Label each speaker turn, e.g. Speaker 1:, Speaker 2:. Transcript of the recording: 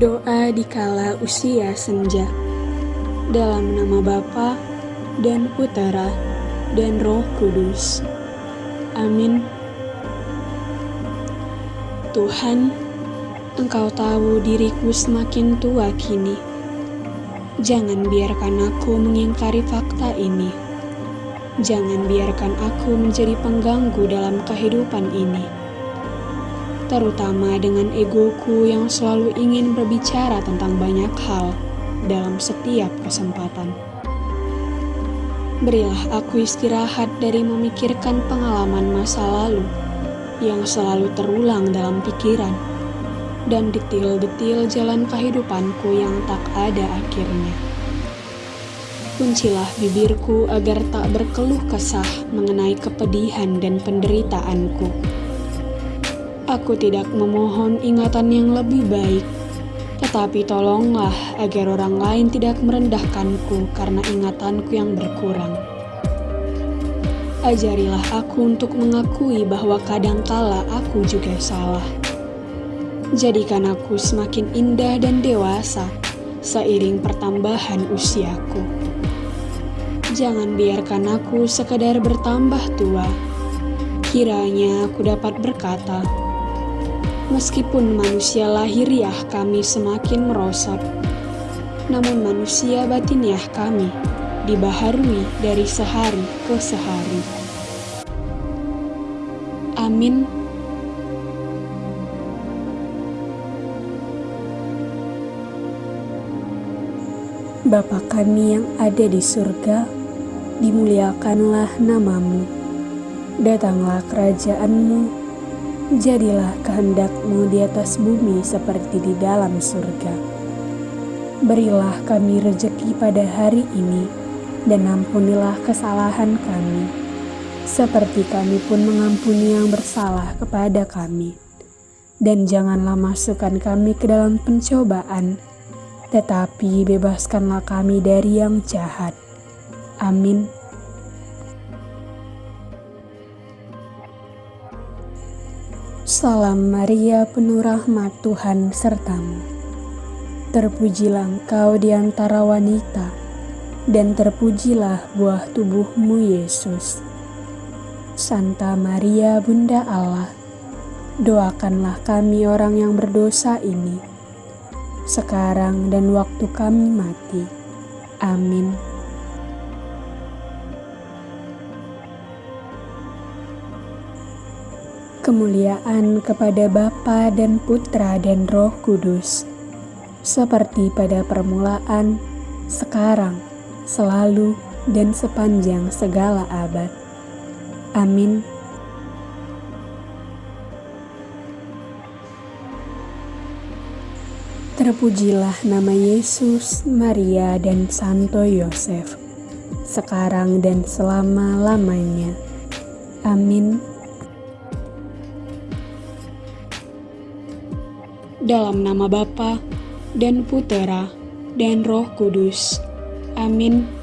Speaker 1: Doa di kala usia senja. Dalam nama Bapa dan Putera dan Roh Kudus. Amin. Tuhan, Engkau tahu diriku semakin tua kini. Jangan biarkan aku mengingkari fakta ini. Jangan biarkan aku menjadi pengganggu dalam kehidupan ini terutama dengan egoku yang selalu ingin berbicara tentang banyak hal dalam setiap kesempatan. Berilah aku istirahat dari memikirkan pengalaman masa lalu yang selalu terulang dalam pikiran dan detil-detil jalan kehidupanku yang tak ada akhirnya. Kuncilah bibirku agar tak berkeluh kesah mengenai kepedihan dan penderitaanku Aku tidak memohon ingatan yang lebih baik, tetapi tolonglah agar orang lain tidak merendahkanku karena ingatanku yang berkurang. Ajarilah aku untuk mengakui bahwa kadangkala aku juga salah. Jadikan aku semakin indah dan dewasa seiring pertambahan usiaku. Jangan biarkan aku sekadar bertambah tua. Kiranya aku dapat berkata, Meskipun manusia lahiriah kami semakin merosot, namun manusia batiniah kami dibaharui dari sehari ke sehari. Amin.
Speaker 2: Bapa kami yang ada di surga, dimuliakanlah namamu. Datanglah kerajaanmu, Jadilah kehendakmu di atas bumi seperti di dalam surga. Berilah kami rejeki pada hari ini, dan ampunilah kesalahan kami, seperti kami pun mengampuni yang bersalah kepada kami. Dan janganlah masukkan kami ke dalam pencobaan, tetapi bebaskanlah kami dari yang jahat. Amin. Salam Maria penuh rahmat Tuhan sertamu. Terpujilah engkau di antara wanita, dan terpujilah buah tubuhmu Yesus. Santa Maria Bunda Allah, doakanlah kami orang yang berdosa ini, sekarang dan waktu kami mati. Amin. Kemuliaan kepada Bapa dan Putra dan Roh Kudus, seperti pada permulaan, sekarang, selalu, dan sepanjang segala abad. Amin. Terpujilah nama Yesus, Maria, dan Santo Yosef, sekarang dan selama-lamanya. Amin.
Speaker 1: Dalam nama Bapa dan Putera dan Roh Kudus. Amin.